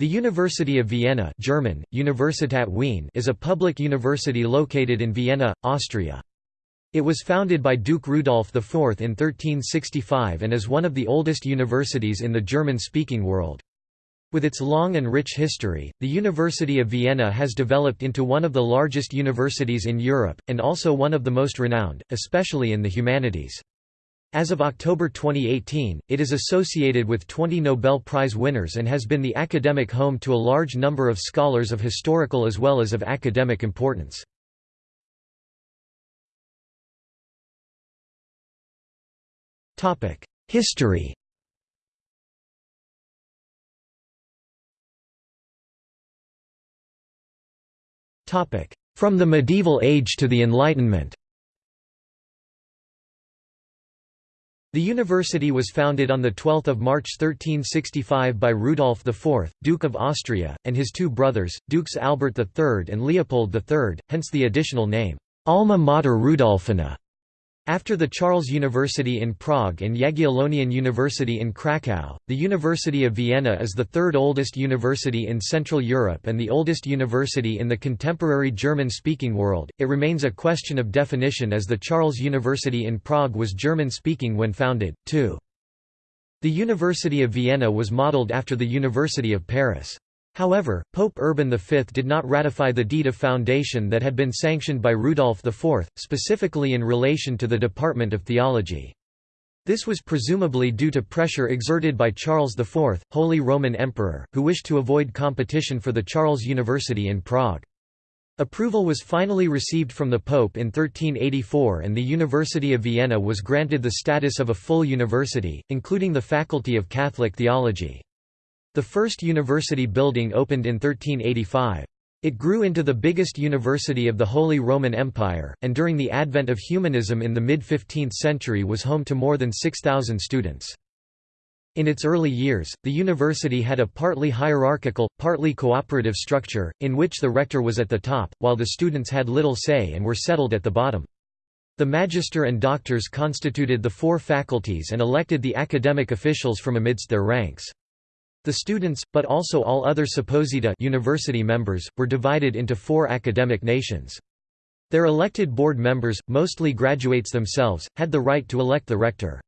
The University of Vienna German, Universität Wien is a public university located in Vienna, Austria. It was founded by Duke Rudolf IV in 1365 and is one of the oldest universities in the German-speaking world. With its long and rich history, the University of Vienna has developed into one of the largest universities in Europe, and also one of the most renowned, especially in the humanities. As of October 2018, it is associated with 20 Nobel Prize winners and has been the academic home to a large number of scholars of historical as well as of academic importance. History From the medieval age to the Enlightenment The university was founded on 12 March 1365 by Rudolf IV, Duke of Austria, and his two brothers, Dukes Albert III and Leopold III, hence the additional name, Alma Mater Rudolphina. After the Charles University in Prague and Jagiellonian University in Kraków, the University of Vienna is the third oldest university in Central Europe and the oldest university in the contemporary German-speaking world. It remains a question of definition as the Charles University in Prague was German-speaking when founded, too. The University of Vienna was modeled after the University of Paris. However, Pope Urban V did not ratify the deed of foundation that had been sanctioned by Rudolf IV, specifically in relation to the Department of Theology. This was presumably due to pressure exerted by Charles IV, Holy Roman Emperor, who wished to avoid competition for the Charles University in Prague. Approval was finally received from the Pope in 1384 and the University of Vienna was granted the status of a full university, including the Faculty of Catholic Theology. The first university building opened in 1385. It grew into the biggest university of the Holy Roman Empire, and during the advent of humanism in the mid-15th century was home to more than 6,000 students. In its early years, the university had a partly hierarchical, partly cooperative structure, in which the rector was at the top, while the students had little say and were settled at the bottom. The magister and doctors constituted the four faculties and elected the academic officials from amidst their ranks. The students, but also all other supposita university members, were divided into four academic nations. Their elected board members, mostly graduates themselves, had the right to elect the rector.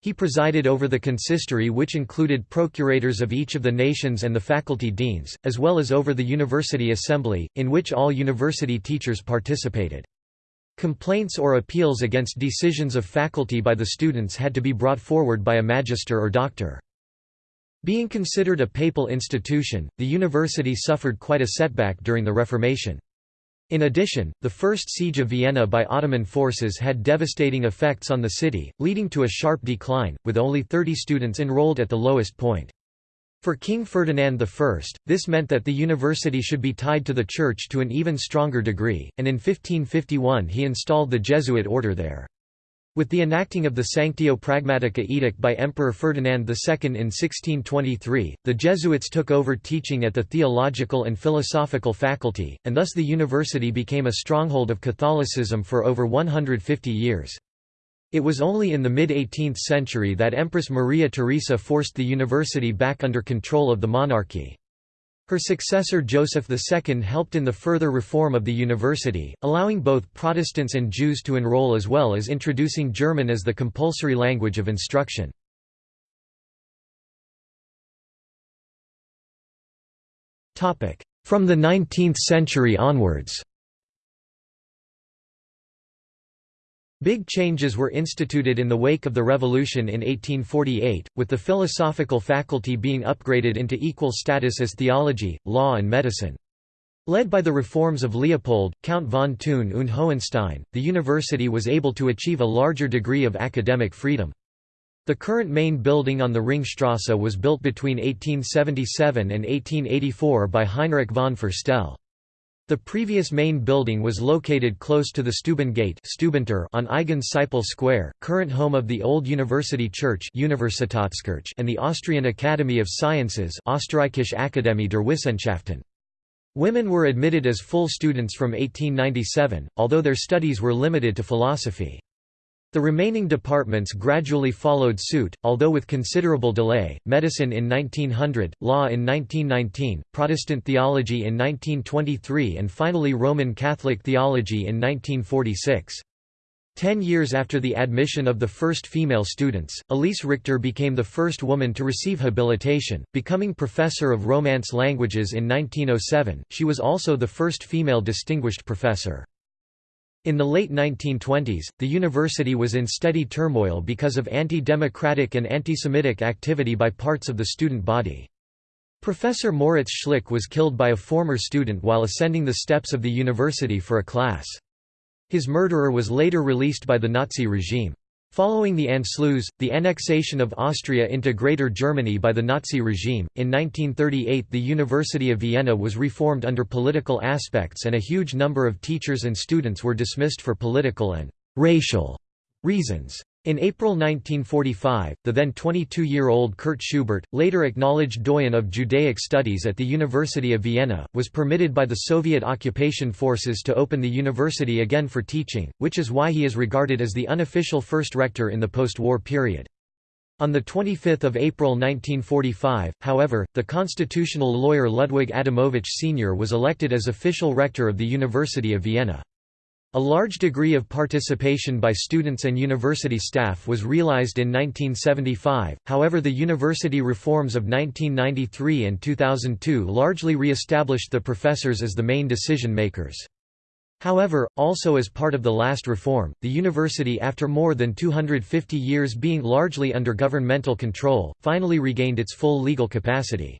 He presided over the consistory which included procurators of each of the nations and the faculty deans, as well as over the university assembly, in which all university teachers participated. Complaints or appeals against decisions of faculty by the students had to be brought forward by a magister or doctor. Being considered a papal institution, the university suffered quite a setback during the Reformation. In addition, the First Siege of Vienna by Ottoman forces had devastating effects on the city, leading to a sharp decline, with only 30 students enrolled at the lowest point. For King Ferdinand I, this meant that the university should be tied to the Church to an even stronger degree, and in 1551 he installed the Jesuit order there. With the enacting of the Sanctio Pragmatica Edict by Emperor Ferdinand II in 1623, the Jesuits took over teaching at the theological and philosophical faculty, and thus the university became a stronghold of Catholicism for over 150 years. It was only in the mid-18th century that Empress Maria Theresa forced the university back under control of the monarchy. Her successor Joseph II helped in the further reform of the university, allowing both Protestants and Jews to enroll as well as introducing German as the compulsory language of instruction. From the 19th century onwards Big changes were instituted in the wake of the Revolution in 1848, with the philosophical faculty being upgraded into equal status as theology, law and medicine. Led by the reforms of Leopold, Count von Thun und Hohenstein, the university was able to achieve a larger degree of academic freedom. The current main building on the Ringstrasse was built between 1877 and 1884 by Heinrich von Ferstel. The previous main building was located close to the Stubengate on Eigen Sipel Square, current home of the Old University Church and the Austrian Academy of Sciences Österreichische Akademie der Wissenschaften. Women were admitted as full students from 1897, although their studies were limited to philosophy. The remaining departments gradually followed suit, although with considerable delay, medicine in 1900, law in 1919, Protestant theology in 1923 and finally Roman Catholic theology in 1946. Ten years after the admission of the first female students, Elise Richter became the first woman to receive habilitation, becoming professor of Romance languages in 1907. She was also the first female distinguished professor. In the late 1920s, the university was in steady turmoil because of anti-democratic and anti-Semitic activity by parts of the student body. Professor Moritz Schlick was killed by a former student while ascending the steps of the university for a class. His murderer was later released by the Nazi regime. Following the Anschluss, the annexation of Austria into Greater Germany by the Nazi regime, in 1938 the University of Vienna was reformed under political aspects and a huge number of teachers and students were dismissed for political and «racial» reasons. In April 1945, the then 22-year-old Kurt Schubert, later acknowledged doyen of Judaic studies at the University of Vienna, was permitted by the Soviet occupation forces to open the university again for teaching, which is why he is regarded as the unofficial first rector in the post-war period. On 25 April 1945, however, the constitutional lawyer Ludwig Adamovich Sr. was elected as official rector of the University of Vienna. A large degree of participation by students and university staff was realized in 1975, however the university reforms of 1993 and 2002 largely re-established the professors as the main decision-makers. However, also as part of the last reform, the university after more than 250 years being largely under governmental control, finally regained its full legal capacity.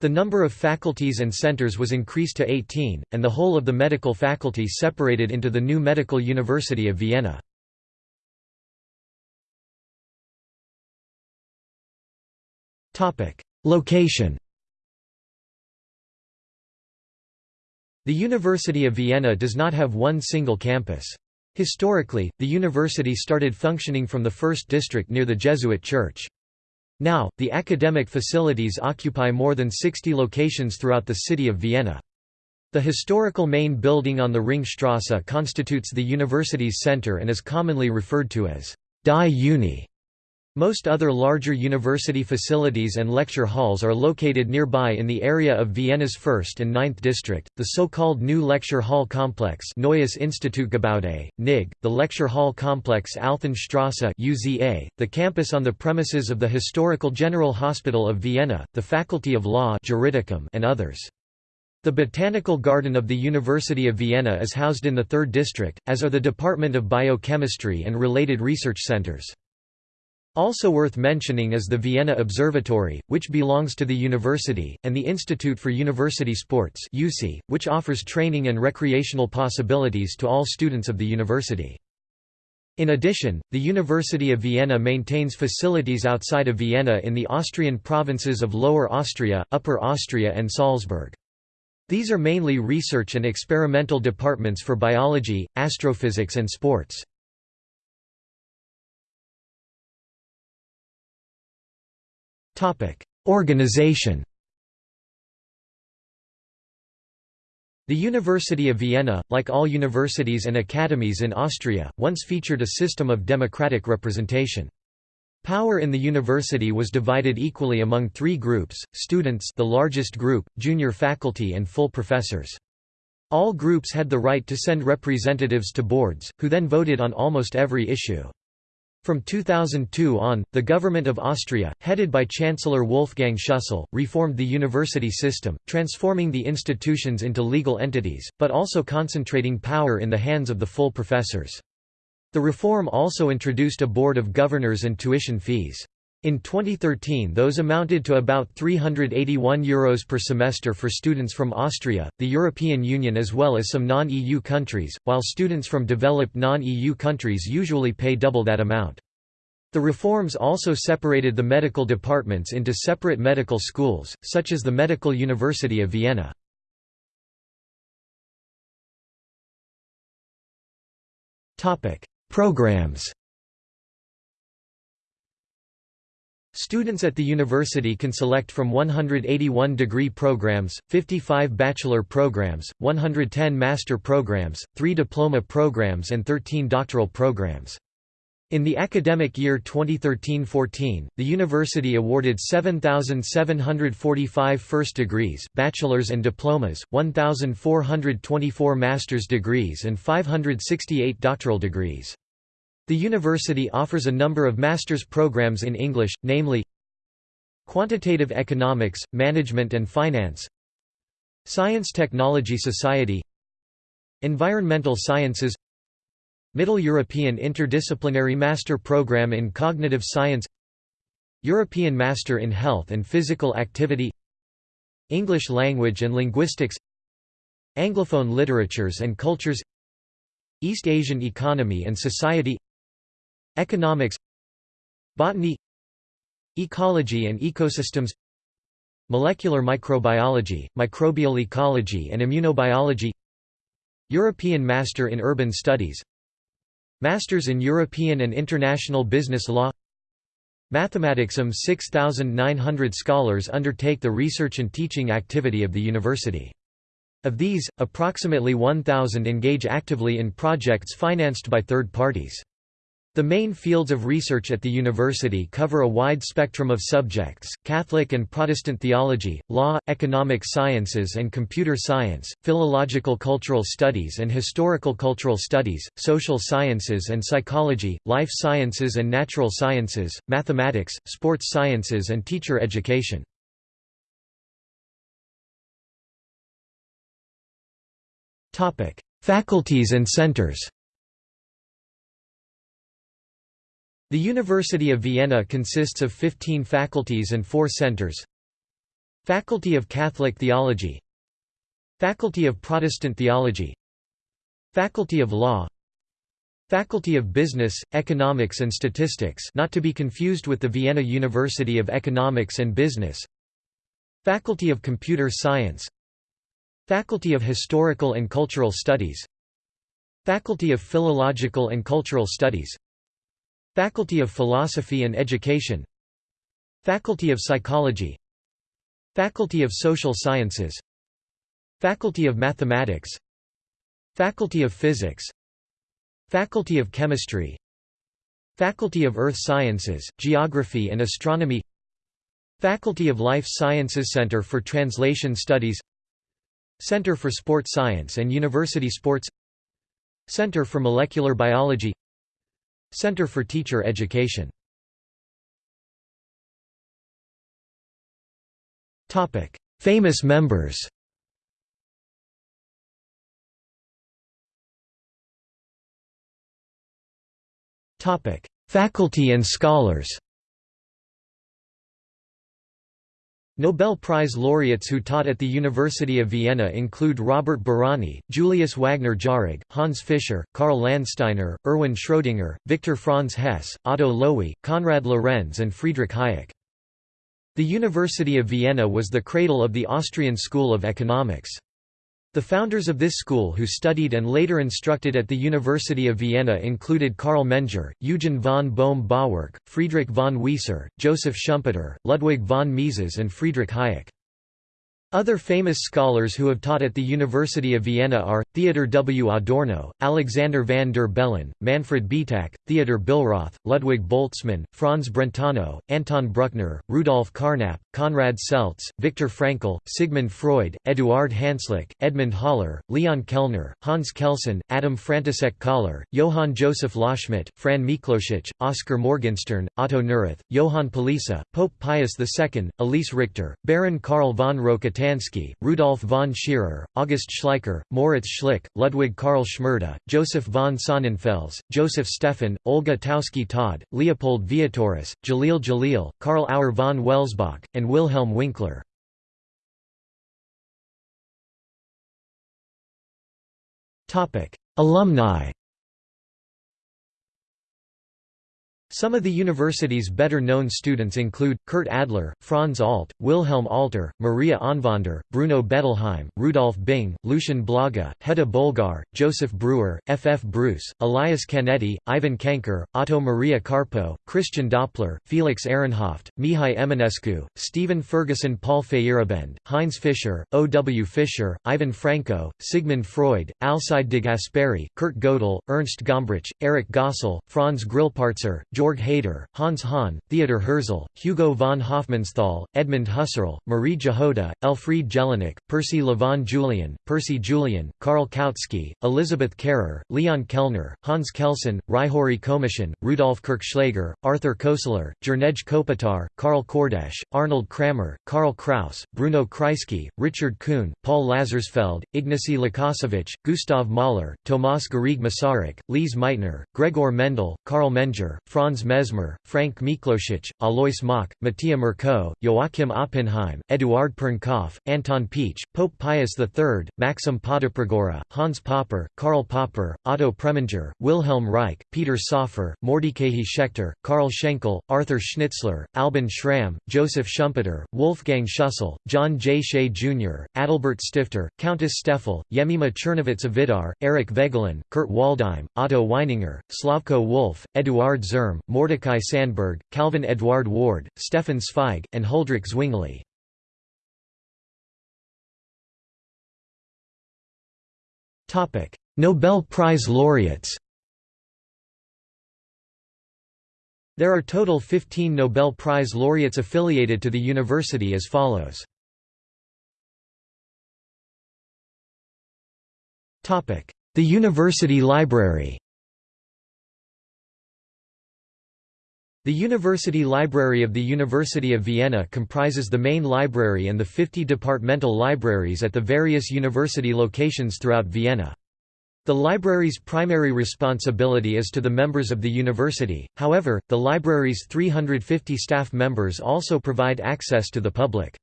The number of faculties and centers was increased to 18, and the whole of the medical faculty separated into the new Medical University of Vienna. Location The University of Vienna does not have one single campus. Historically, the university started functioning from the first district near the Jesuit church. Now, the academic facilities occupy more than 60 locations throughout the city of Vienna. The historical main building on the Ringstrasse constitutes the university's center and is commonly referred to as Die Uni. Most other larger university facilities and lecture halls are located nearby in the area of Vienna's 1st and 9th district, the so-called New Lecture Hall Complex Neues Institutgebäude, NIG, the Lecture Hall Complex Alpenstrasse UZA, the campus on the premises of the Historical General Hospital of Vienna, the Faculty of Law Juridicum and others. The Botanical Garden of the University of Vienna is housed in the 3rd district, as are the Department of Biochemistry and related research centers. Also worth mentioning is the Vienna Observatory, which belongs to the university, and the Institute for University Sports which offers training and recreational possibilities to all students of the university. In addition, the University of Vienna maintains facilities outside of Vienna in the Austrian provinces of Lower Austria, Upper Austria and Salzburg. These are mainly research and experimental departments for biology, astrophysics and sports. Organization The University of Vienna, like all universities and academies in Austria, once featured a system of democratic representation. Power in the university was divided equally among three groups, students the largest group, junior faculty and full professors. All groups had the right to send representatives to boards, who then voted on almost every issue. From 2002 on, the government of Austria, headed by Chancellor Wolfgang Schüssel, reformed the university system, transforming the institutions into legal entities, but also concentrating power in the hands of the full professors. The reform also introduced a board of governors and tuition fees. In 2013 those amounted to about €381 Euros per semester for students from Austria, the European Union as well as some non-EU countries, while students from developed non-EU countries usually pay double that amount. The reforms also separated the medical departments into separate medical schools, such as the Medical University of Vienna. Programs Students at the university can select from 181 degree programs, 55 bachelor programs, 110 master programs, 3 diploma programs and 13 doctoral programs. In the academic year 2013-14, the university awarded 7,745 first degrees bachelor's and diplomas, 1,424 master's degrees and 568 doctoral degrees. The university offers a number of master's programs in English, namely Quantitative Economics, Management and Finance Science Technology Society Environmental Sciences Middle European Interdisciplinary Master Program in Cognitive Science European Master in Health and Physical Activity English Language and Linguistics Anglophone Literatures and Cultures East Asian Economy and Society Economics Botany Ecology and Ecosystems Molecular Microbiology, Microbial Ecology and Immunobiology European Master in Urban Studies Masters in European and International Business Law Mathematics Some 6,900 scholars undertake the research and teaching activity of the university. Of these, approximately 1,000 engage actively in projects financed by third parties. The main fields of research at the university cover a wide spectrum of subjects, Catholic and Protestant theology, law, economic sciences and computer science, philological cultural studies and historical cultural studies, social sciences and psychology, life sciences and natural sciences, mathematics, sports sciences and teacher education. Faculties and centers The University of Vienna consists of 15 faculties and 4 centers. Faculty of Catholic Theology. Faculty of Protestant Theology. Faculty of Law. Faculty of Business, Economics and Statistics not to be confused with the Vienna University of Economics and Business. Faculty of Computer Science. Faculty of Historical and Cultural Studies. Faculty of Philological and Cultural Studies Faculty of Philosophy and Education. Faculty of Psychology. Faculty of Social Sciences. Faculty of Mathematics. Faculty of Physics. Faculty of Chemistry. Faculty of Earth Sciences, Geography and Astronomy. Faculty of Life Sciences Center for Translation Studies. Center for Sport Science and University Sports. Center for Molecular Biology Center for Teacher Education. Topic: Famous members. Topic: Faculty and scholars Nobel Prize laureates who taught at the University of Vienna include Robert Bárány, Julius Wagner Jauregg, Hans Fischer, Karl Landsteiner, Erwin Schrödinger, Victor Franz Hess, Otto Loewi, Konrad Lorenz and Friedrich Hayek. The University of Vienna was the cradle of the Austrian School of Economics. The founders of this school who studied and later instructed at the University of Vienna included Karl Menger, Eugen von Bohm-Bawerk, Friedrich von Wieser, Joseph Schumpeter, Ludwig von Mises and Friedrich Hayek. Other famous scholars who have taught at the University of Vienna are, Theodor W. Adorno, Alexander van der Bellen, Manfred Bietak, Theodor Billroth, Ludwig Boltzmann, Franz Brentano, Anton Bruckner, Rudolf Carnap, Konrad Seltz, Viktor Frankl, Sigmund Freud, Eduard Hanslick, Edmund Haller, Leon Kellner, Hans Kelsen, Adam František Kollár, Johann Joseph Loschmidt, Fran Miklošić, Oskar Morgenstern, Otto Neurath, Johann Palisa, Pope Pius II, Elise Richter, Baron Karl von Rokitansky Rudolf von Scherer, August Schleicher, Moritz Schlick, Ludwig Karl Schmarda, Joseph von Sonnenfels, Joseph Stefan, Olga Taussky-Todd, Leopold Vietoris, Jalil Jalil, Karl Auer von Welsbach, and Wilhelm Winkler. Alumni Some of the university's better-known students include, Kurt Adler, Franz Alt, Wilhelm Alter, Maria Anwander, Bruno Bettelheim, Rudolf Bing, Lucian Blaga, Hedda Bolgar, Joseph Breuer, F. F. Bruce, Elias Canetti, Ivan Cankar, Otto Maria Carpeaux, Christian Doppler, Felix Ehrenhaft, Mihai Eminescu, Stephen Ferguson Paul Feyerabend, Heinz Fischer, O. W. Fischer, Ivan Franko, Sigmund Freud, Alcide de Gasperi, Kurt Gödel, Ernst Gombrich, Eric Gossel, Franz Grillparzer, Georg Haider, Hans Hahn, Theodor Herzl, Hugo von Hofmannsthal, Edmund Husserl, Marie Jahoda, Elfriede Jelinek, Percy Lavon Julian, Percy Julian, Karl Kautsky, Elizabeth Kehrer, Leon Kellner, Hans Kelsen, Ryhori Komishin, Rudolf Kirchschläger, Arthur Koestler, Jernej Kopitar, Karl Kordesch, Arnold Kramer, Karl Kraus, Bruno Kreisky, Richard Kuhn, Paul Lazarsfeld, Ignacy Lukasiewicz, Gustav Mahler, Tomas Garrigue Masaryk, Lise Meitner, Gregor Mendel, Karl Menger, Franz Franz Mesmer, Frank Miklos, Alois Mach, Mattia Merkau, Joachim Oppenheim, Eduard Pernkopf, Anton Pietsch, Pope Pius III, Maxim Potopragora, Hans Popper, Karl Popper, Otto Preminger, Wilhelm Reich, Peter Soffer, Mordecai Schechter, Karl Schenkel, Arthur Schnitzler, Alban Schramm, Joseph Schumpeter, Wolfgang Schussel, John J. Shea Jr., Adalbert Stifter, Countess Steffel, Yemima Chernowitz Vidar, Eric Voegelin, Kurt Waldheim, Otto Weininger, Slavko Wolf, Eduard Zerm, Mordecai Sandberg, Calvin Edouard Ward, Stefan Zweig, and Huldrych Zwingli. Nobel Prize laureates There are total 15 Nobel Prize laureates affiliated to the university as follows. The University Library The University Library of the University of Vienna comprises the main library and the 50 departmental libraries at the various university locations throughout Vienna. The library's primary responsibility is to the members of the university, however, the library's 350 staff members also provide access to the public.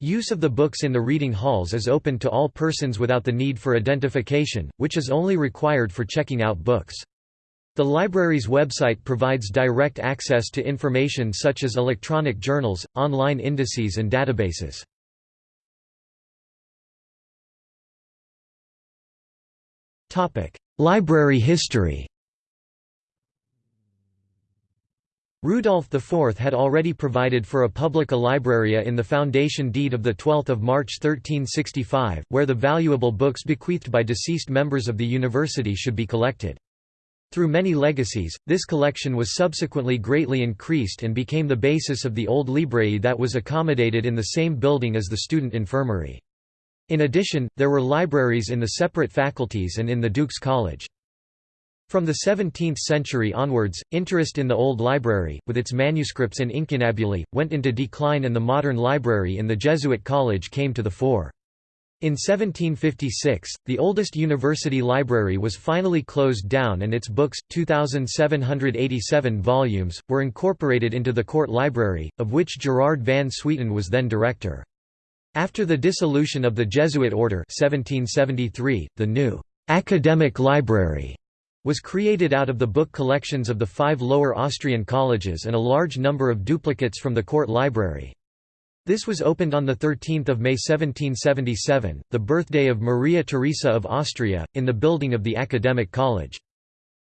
Use of the books in the reading halls is open to all persons without the need for identification, which is only required for checking out books. The library's website provides direct access to information such as electronic journals, online indices and databases. Library history Rudolf IV had already provided for a publica libraria in the foundation deed of 12 March 1365, where the valuable books bequeathed by deceased members of the university should be collected. Through many legacies, this collection was subsequently greatly increased and became the basis of the old library that was accommodated in the same building as the student infirmary. In addition, there were libraries in the separate faculties and in the Duke's College. From the 17th century onwards, interest in the old library, with its manuscripts and incunabuli, went into decline and the modern library in the Jesuit college came to the fore. In 1756, the oldest university library was finally closed down and its books, 2,787 volumes, were incorporated into the court library, of which Gerard van Swieten was then director. After the dissolution of the Jesuit order 1773, the new «academic library» was created out of the book collections of the five lower Austrian colleges and a large number of duplicates from the court library. This was opened on 13 May 1777, the birthday of Maria Theresa of Austria, in the building of the Academic College.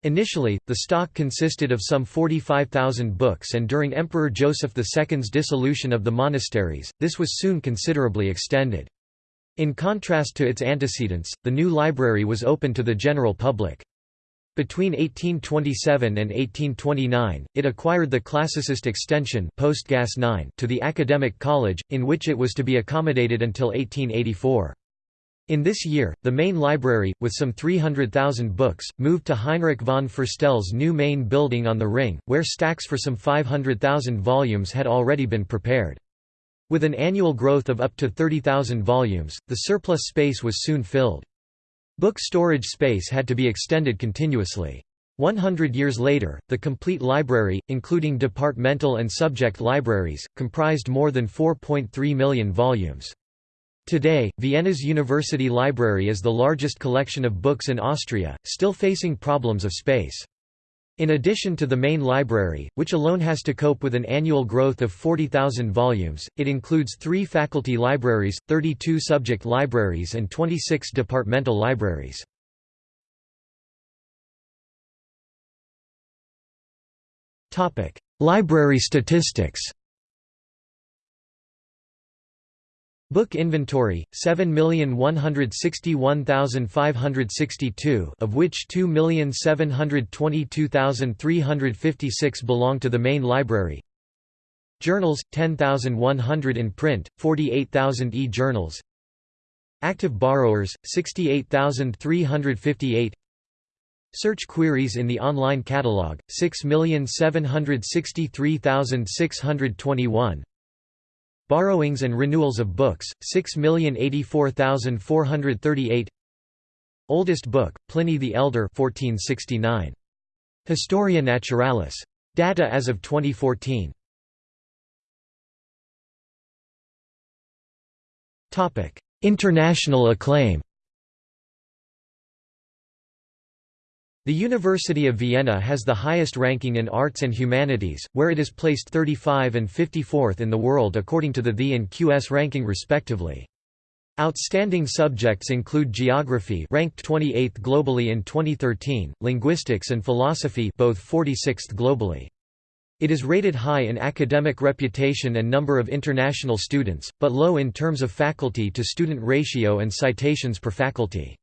Initially, the stock consisted of some 45,000 books and during Emperor Joseph II's dissolution of the monasteries, this was soon considerably extended. In contrast to its antecedents, the new library was open to the general public. Between 1827 and 1829, it acquired the classicist extension Postgasse 9 to the Academic College, in which it was to be accommodated until 1884. In this year, the main library, with some 300,000 books, moved to Heinrich von Ferstel's new main building on the Ring, where stacks for some 500,000 volumes had already been prepared. With an annual growth of up to 30,000 volumes, the surplus space was soon filled. Book storage space had to be extended continuously. 100 years later, the complete library, including departmental and subject libraries, comprised more than 4.3 million volumes. Today, Vienna's University Library is the largest collection of books in Austria, still facing problems of space. In addition to the main library, which alone has to cope with an annual growth of 40,000 volumes, it includes three faculty libraries, 32 subject libraries and 26 departmental libraries. Library statistics Book inventory 7,161,562 of which 2,722,356 belong to the main library. Journals 10,100 in print 48,000 e-journals. Active borrowers 68,358 Search queries in the online catalog 6,763,621 Borrowings and renewals of books, 6,084,438 Oldest book, Pliny the Elder 1469. Historia Naturalis. Data as of 2014. International acclaim The University of Vienna has the highest ranking in arts and humanities, where it is placed 35 and 54th in the world according to the THE and QS ranking respectively. Outstanding subjects include geography ranked 28th globally in 2013, linguistics and philosophy both 46th globally. It is rated high in academic reputation and number of international students, but low in terms of faculty to student ratio and citations per faculty.